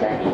Sạc.